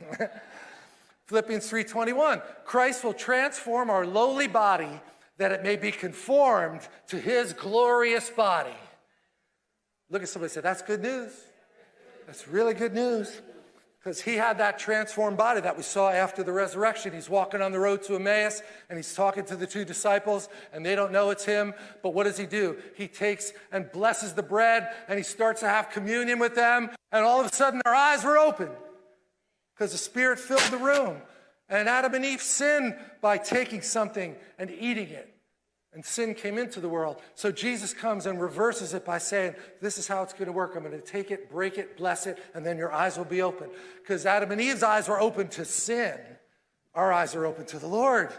Philippians 3:21, Christ will transform our lowly body that it may be conformed to his glorious body. Look at somebody say, that's good news. That's really good news. Because he had that transformed body that we saw after the resurrection. He's walking on the road to Emmaus and he's talking to the two disciples and they don't know it's him. But what does he do? He takes and blesses the bread and he starts to have communion with them. And all of a sudden their eyes were open because the Spirit filled the room. And Adam and Eve sinned by taking something and eating it. And sin came into the world. So Jesus comes and reverses it by saying, This is how it's going to work. I'm going to take it, break it, bless it, and then your eyes will be open. Because Adam and Eve's eyes were open to sin. Our eyes are open to the Lord.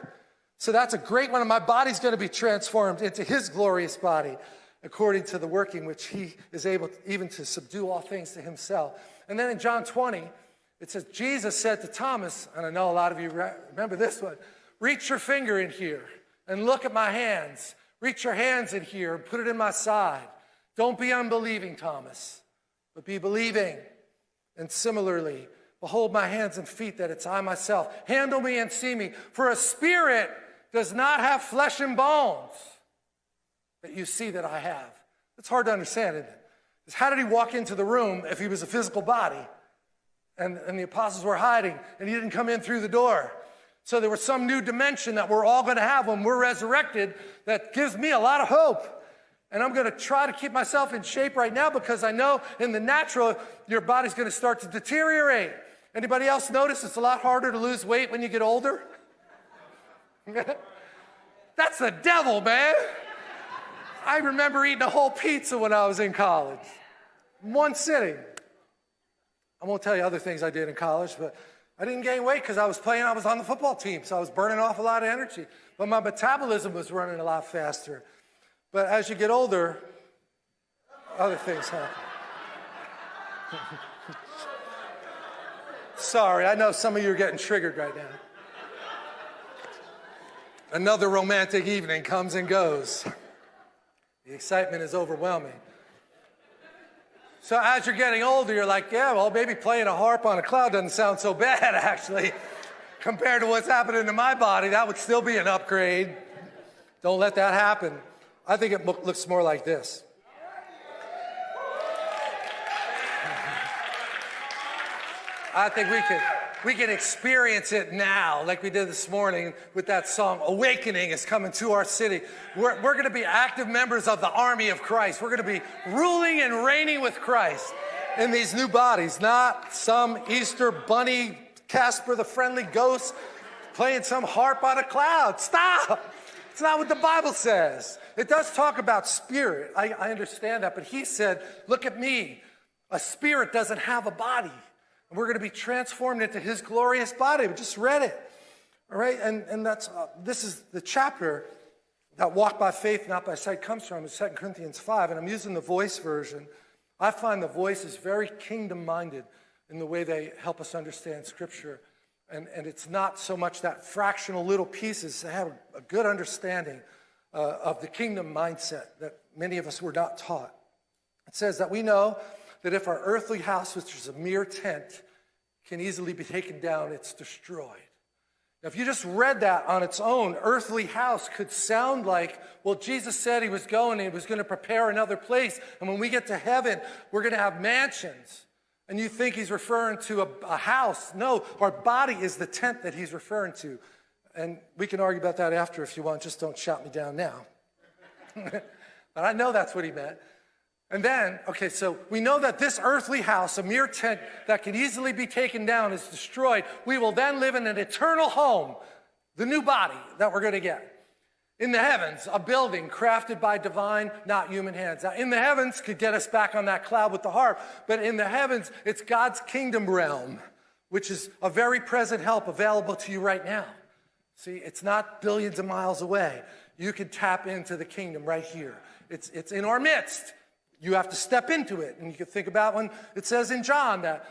So that's a great one. And my body's going to be transformed into his glorious body according to the working which he is able even to subdue all things to himself. And then in John 20, it says, Jesus said to Thomas, and I know a lot of you remember this one, reach your finger in here and look at my hands. Reach your hands in here and put it in my side. Don't be unbelieving, Thomas, but be believing. And similarly, behold my hands and feet that it's I myself. Handle me and see me. For a spirit does not have flesh and bones that you see that I have. It's hard to understand, isn't it? How did he walk into the room if he was a physical body? And, and the apostles were hiding and he didn't come in through the door. So there was some new dimension that we're all going to have when we're resurrected that gives me a lot of hope. And I'm going to try to keep myself in shape right now because I know in the natural, your body's going to start to deteriorate. Anybody else notice it's a lot harder to lose weight when you get older? That's the devil, man. I remember eating a whole pizza when I was in college. One sitting. I won't tell you other things I did in college, but I didn't gain weight because I was playing, I was on the football team, so I was burning off a lot of energy. But my metabolism was running a lot faster. But as you get older, other things happen. Sorry, I know some of you are getting triggered right now. Another romantic evening comes and goes. The excitement is overwhelming. So as you're getting older, you're like, yeah, well, maybe playing a harp on a cloud doesn't sound so bad, actually. Compared to what's happening to my body, that would still be an upgrade. Don't let that happen. I think it looks more like this. I think we could we can experience it now, like we did this morning with that song, Awakening is coming to our city. We're, we're going to be active members of the army of Christ. We're going to be ruling and reigning with Christ in these new bodies, not some Easter bunny, Casper the friendly ghost playing some harp on a cloud. Stop! It's not what the Bible says. It does talk about spirit. I, I understand that, but he said, Look at me. A spirit doesn't have a body. And we're going to be transformed into his glorious body. We just read it. All right, and, and that's, uh, this is the chapter that walk by faith, not by sight comes from in 2 Corinthians 5, and I'm using the voice version. I find the voice is very kingdom minded in the way they help us understand Scripture. And, and it's not so much that fractional little pieces. They have a, a good understanding uh, of the kingdom mindset that many of us were not taught. It says that we know that if our earthly house, which is a mere tent, can easily be taken down, it's destroyed. Now, if you just read that on its own, earthly house could sound like, well, Jesus said he was going and he was going to prepare another place. And when we get to heaven, we're going to have mansions. And you think he's referring to a, a house. No, our body is the tent that he's referring to. And we can argue about that after if you want. Just don't shout me down now. but I know that's what he meant. And then, okay, so we know that this earthly house, a mere tent that can easily be taken down, is destroyed. We will then live in an eternal home, the new body that we're going to get. In the heavens, a building crafted by divine, not human hands. Now, in the heavens could get us back on that cloud with the harp, but in the heavens, it's God's kingdom realm, which is a very present help available to you right now. See, it's not billions of miles away. You can tap into the kingdom right here. It's, it's in our midst. You have to step into it. And you can think about when it says in John that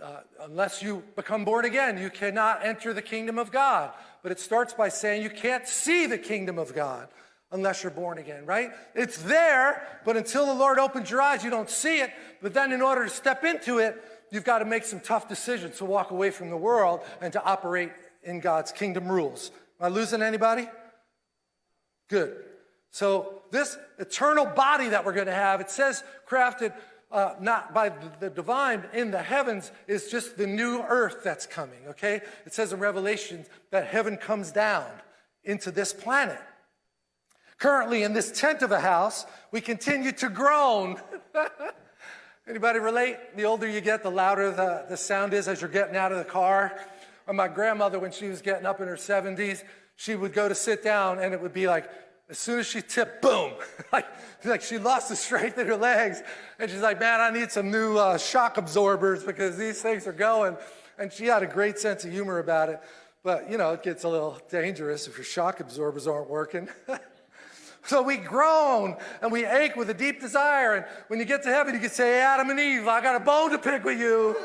uh, unless you become born again, you cannot enter the kingdom of God. But it starts by saying you can't see the kingdom of God unless you're born again, right? It's there, but until the Lord opens your eyes, you don't see it. But then in order to step into it, you've got to make some tough decisions to walk away from the world and to operate in God's kingdom rules. Am I losing anybody? Good. So, this eternal body that we're going to have, it says crafted uh, not by the divine in the heavens, is just the new earth that's coming, okay? It says in Revelation that heaven comes down into this planet. Currently, in this tent of a house, we continue to groan. Anybody relate? The older you get, the louder the, the sound is as you're getting out of the car. Or my grandmother, when she was getting up in her 70s, she would go to sit down and it would be like, as soon as she tipped, boom, like, like she lost the strength in her legs. And she's like, man, I need some new uh, shock absorbers because these things are going. And she had a great sense of humor about it. But, you know, it gets a little dangerous if your shock absorbers aren't working. so we groan and we ache with a deep desire. And when you get to heaven, you can say, Adam and Eve, I got a bone to pick with you.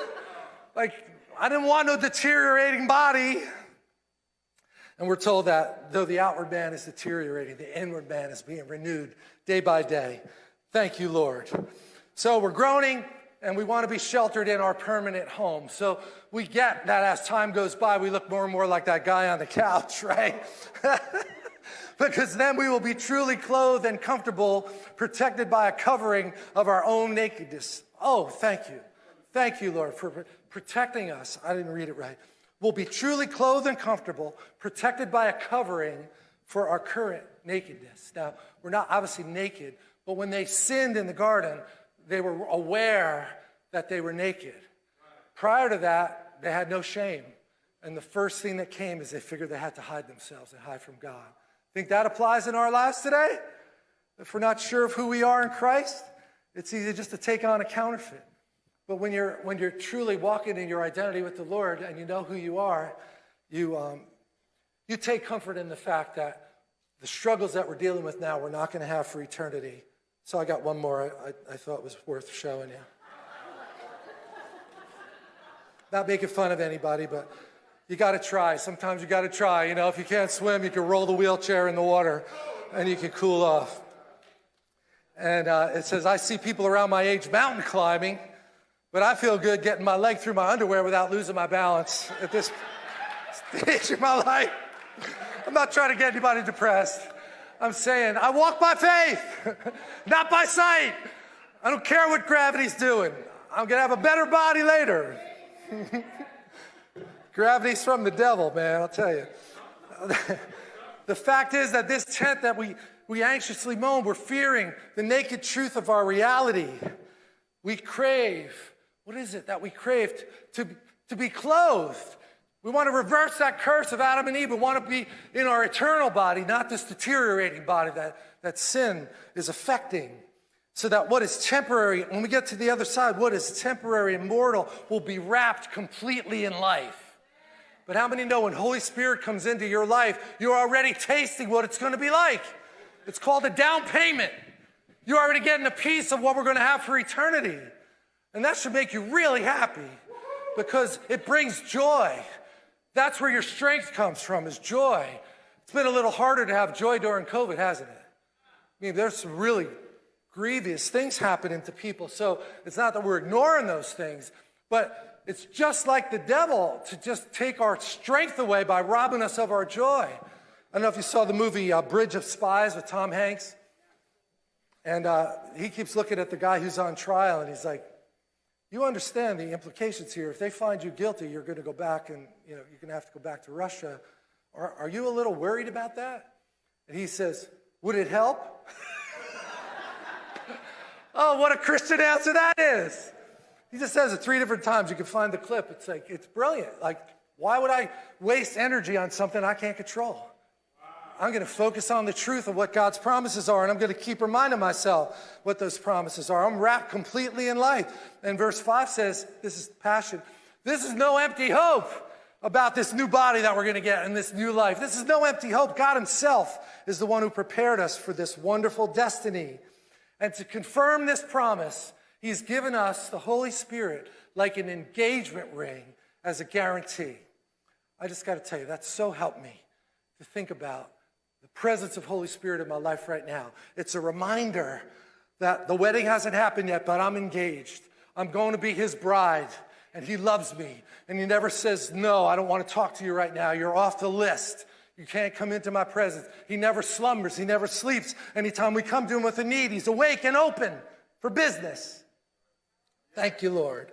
Like, I didn't want no deteriorating body. And we're told that though the outward man is deteriorating, the inward man is being renewed day by day. Thank you, Lord. So we're groaning and we want to be sheltered in our permanent home. So we get that as time goes by, we look more and more like that guy on the couch, right? because then we will be truly clothed and comfortable, protected by a covering of our own nakedness. Oh, thank you. Thank you, Lord, for protecting us. I didn't read it right will be truly clothed and comfortable, protected by a covering for our current nakedness. Now, we're not obviously naked, but when they sinned in the garden, they were aware that they were naked. Prior to that, they had no shame. And the first thing that came is they figured they had to hide themselves and hide from God. Think that applies in our lives today? If we're not sure of who we are in Christ, it's easy just to take on a counterfeit. But when you're, when you're truly walking in your identity with the Lord and you know who you are, you, um, you take comfort in the fact that the struggles that we're dealing with now, we're not going to have for eternity. So I got one more I, I, I thought was worth showing you. not making fun of anybody, but you got to try. Sometimes you got to try. You know, if you can't swim, you can roll the wheelchair in the water and you can cool off. And uh, it says, I see people around my age mountain climbing but I feel good getting my leg through my underwear without losing my balance at this stage of my life. I'm not trying to get anybody depressed. I'm saying I walk by faith, not by sight. I don't care what gravity's doing. I'm going to have a better body later. Gravity's from the devil, man, I'll tell you. the fact is that this tent that we, we anxiously moan, we're fearing the naked truth of our reality. We crave what is it that we crave? To, to be clothed. We want to reverse that curse of Adam and Eve. We want to be in our eternal body, not this deteriorating body that, that sin is affecting. So that what is temporary, when we get to the other side, what is temporary and mortal will be wrapped completely in life. But how many know when Holy Spirit comes into your life, you're already tasting what it's going to be like? It's called a down payment. You're already getting a piece of what we're going to have for eternity. And that should make you really happy because it brings joy. That's where your strength comes from, is joy. It's been a little harder to have joy during COVID, hasn't it? I mean, there's some really grievous things happening to people. So it's not that we're ignoring those things, but it's just like the devil to just take our strength away by robbing us of our joy. I don't know if you saw the movie uh, Bridge of Spies with Tom Hanks. And uh, he keeps looking at the guy who's on trial and he's like, you understand the implications here. If they find you guilty, you're going to go back and you know, you're going to have to go back to Russia. Are, are you a little worried about that? And he says, Would it help? oh, what a Christian answer that is. He just says it three different times. You can find the clip. It's like, it's brilliant. Like, why would I waste energy on something I can't control? I'm going to focus on the truth of what God's promises are, and I'm going to keep reminding myself what those promises are. I'm wrapped completely in life. And verse 5 says, This is passion. This is no empty hope about this new body that we're going to get in this new life. This is no empty hope. God Himself is the one who prepared us for this wonderful destiny. And to confirm this promise, He's given us the Holy Spirit like an engagement ring as a guarantee. I just got to tell you, that's so helped me to think about presence of Holy Spirit in my life right now. It's a reminder that the wedding hasn't happened yet, but I'm engaged. I'm going to be his bride. and He loves me. And He never says, No, I don't want to talk to you right now. You're off the list. You can't come into my presence. He never slumbers, He never sleeps. Anytime we come to Him with a need, He's awake and open for business. Thank you, Lord.